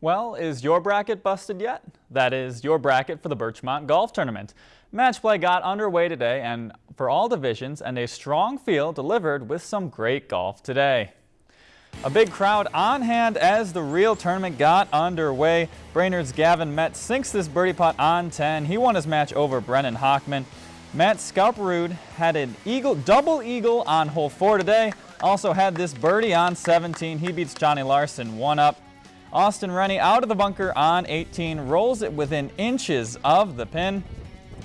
Well, is your bracket busted yet? That is your bracket for the Birchmont Golf Tournament. Match play got underway today and for all divisions and a strong field delivered with some great golf today. A big crowd on hand as the real tournament got underway. Brainerd's Gavin Metz sinks this birdie putt on 10. He won his match over Brennan Hockman. Matt Scalperud had an eagle, double eagle on hole 4 today. Also had this birdie on 17. He beats Johnny Larson one up. Austin Rennie out of the bunker on 18, rolls it within inches of the pin.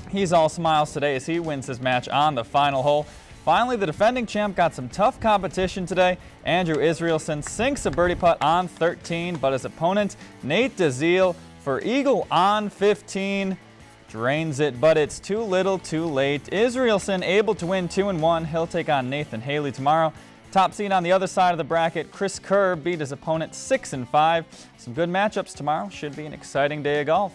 He's all smiles today as he wins his match on the final hole. Finally, the defending champ got some tough competition today. Andrew Israelson sinks a birdie putt on 13, but his opponent, Nate DeZiel, for eagle on 15, drains it, but it's too little too late. Israelson able to win 2 and one. He'll take on Nathan Haley tomorrow. Top seed on the other side of the bracket, Chris Kerr beat his opponent 6 and 5. Some good matchups tomorrow. Should be an exciting day of golf.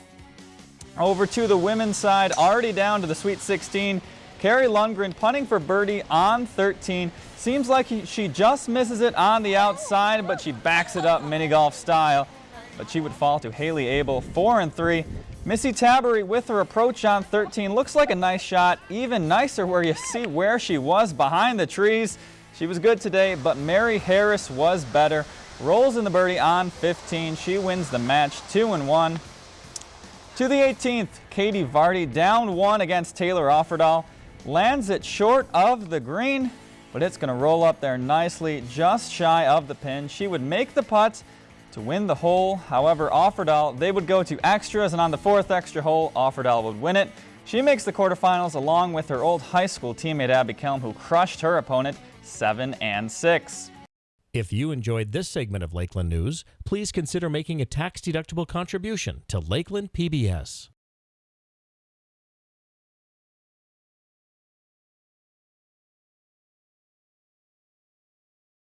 Over to the women's side, already down to the Sweet 16. Carrie Lundgren punting for birdie on 13. Seems like he, she just misses it on the outside, but she backs it up mini golf style. But she would fall to Haley Abel, 4 and 3. Missy Tabery with her approach on 13. Looks like a nice shot. Even nicer where you see where she was behind the trees. She was good today, but Mary Harris was better. Rolls in the birdie on 15. She wins the match 2 and 1. To the 18th, Katie Vardy down one against Taylor Offerdahl. Lands it short of the green, but it's going to roll up there nicely, just shy of the pin. She would make the putt to win the hole. However, Offerdahl, they would go to extras, and on the fourth extra hole, Offerdahl would win it. She makes the quarterfinals along with her old high school teammate Abby Kelm, who crushed her opponent 7 and 6. If you enjoyed this segment of Lakeland News, please consider making a tax-deductible contribution to Lakeland PBS.